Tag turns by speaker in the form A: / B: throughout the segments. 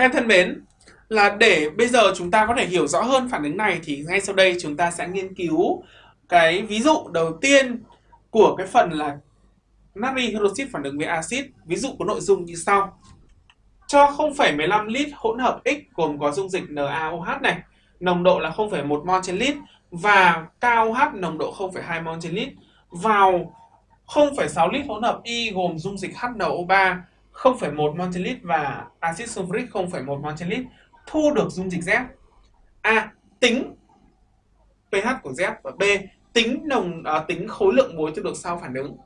A: Các em thân mến, là để bây giờ chúng ta có thể hiểu rõ hơn phản ứng này thì ngay sau đây chúng ta sẽ nghiên cứu cái ví dụ đầu tiên của cái phần là natri hydroxit phản ứng với axit. Ví dụ có nội dung như sau. Cho 0,15 lít hỗn hợp X gồm có dung dịch NaOH này, nồng độ là 0,1 mol trên lít và KOH nồng độ 0,2 mol trên lít vào 0,6 lít hỗn hợp Y gồm dung dịch HNO3 0,1 mol trên lít và axit sulfuric 0,1 mol trên lít thu được dung dịch Z. A. Tính pH của Z và B. Tính nồng à, tính khối lượng muối thu được sau phản ứng.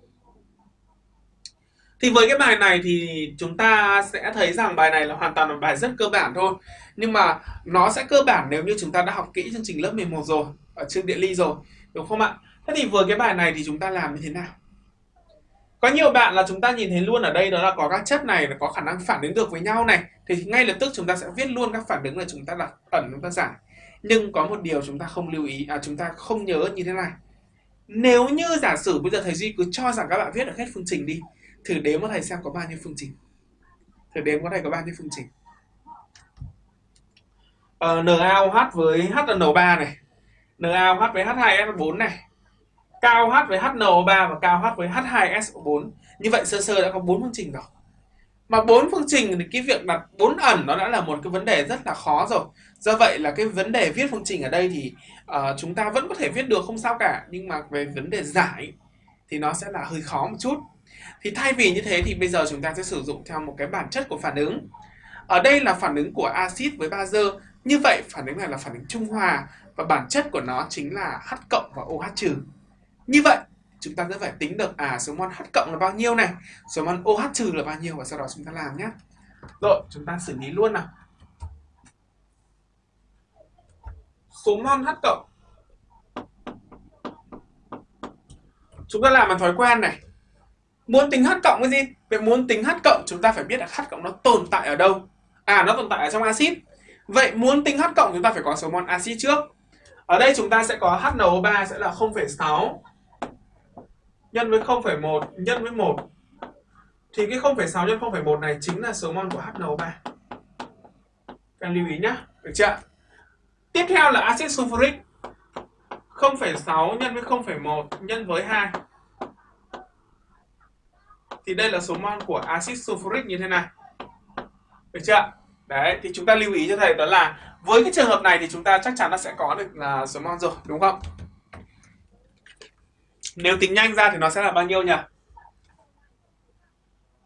A: Thì với cái bài này thì chúng ta sẽ thấy rằng bài này là hoàn toàn là bài rất cơ bản thôi. Nhưng mà nó sẽ cơ bản nếu như chúng ta đã học kỹ chương trình lớp 11 rồi, ở chương địa ly rồi, đúng không ạ? Thế thì với cái bài này thì chúng ta làm như thế nào? Có nhiều bạn là chúng ta nhìn thấy luôn ở đây đó là có các chất này có khả năng phản ứng được với nhau này thì ngay lập tức chúng ta sẽ viết luôn các phản ứng là chúng ta đặt ẩn chúng ta giải. Nhưng có một điều chúng ta không lưu ý à chúng ta không nhớ như thế này. Nếu như giả sử bây giờ thầy Duy cứ cho rằng các bạn viết được hết phương trình đi thử đếm cho thầy xem có bao nhiêu phương trình. Thử đếm có thầy có bao nhiêu phương trình. Ờ, uh, NaOH với HNO3 này, NaOH với H2S4 này, KOH với HNO3 và KOH với H2SO4. Như vậy sơ sơ đã có bốn phương trình rồi. Mà bốn phương trình thì cái việc đặt bốn ẩn nó đã là một cái vấn đề rất là khó rồi. Do vậy là cái vấn đề viết phương trình ở đây thì uh, chúng ta vẫn có thể viết được không sao cả, nhưng mà về vấn đề giải thì nó sẽ là hơi khó một chút. Thì thay vì như thế thì bây giờ chúng ta sẽ sử dụng theo một cái bản chất của phản ứng. Ở đây là phản ứng của axit với bazơ. Như vậy phản ứng này là phản ứng trung hòa và bản chất của nó chính là H cộng và OH trừ. Như vậy, chúng ta sẽ phải tính được à số mol H cộng là bao nhiêu này, số mol OH trừ là bao nhiêu và sau đó chúng ta làm nhé. Rồi, chúng ta xử lý luôn nào. Số mol H cộng Chúng ta làm bằng thói quen này. Muốn tính H cộng cái gì? vậy muốn tính H cộng chúng ta phải biết là H cộng nó tồn tại ở đâu. À nó tồn tại ở trong axit. Vậy muốn tính H cộng chúng ta phải có số mol axit trước. Ở đây chúng ta sẽ có HNO3 sẽ là 0,6 nhân với 0,1 nhân với 1 thì cái 0,6 nhân 0,1 này chính là số mol của HNO3. Các lưu ý nhé, được chưa? Tiếp theo là axit sulfuric 0,6 nhân với 0,1 nhân với 2. Thì đây là số mol của axit sulfuric như thế này. Được chưa? Đấy, thì chúng ta lưu ý cho thầy đó là với cái trường hợp này thì chúng ta chắc chắn là sẽ có được là số mol rồi, đúng không? Nếu tính nhanh ra thì nó sẽ là bao nhiêu nhỉ?